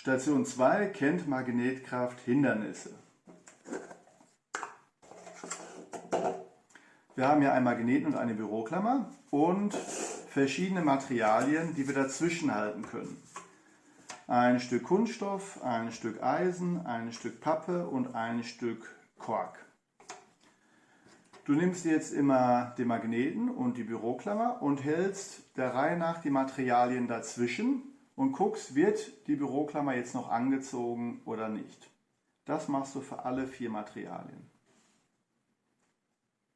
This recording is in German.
Station 2 kennt Magnetkraft Hindernisse. Wir haben hier einen Magneten und eine Büroklammer und verschiedene Materialien, die wir dazwischen halten können. Ein Stück Kunststoff, ein Stück Eisen, ein Stück Pappe und ein Stück Kork. Du nimmst jetzt immer den Magneten und die Büroklammer und hältst der Reihe nach die Materialien dazwischen und guckst, wird die Büroklammer jetzt noch angezogen oder nicht. Das machst du für alle vier Materialien.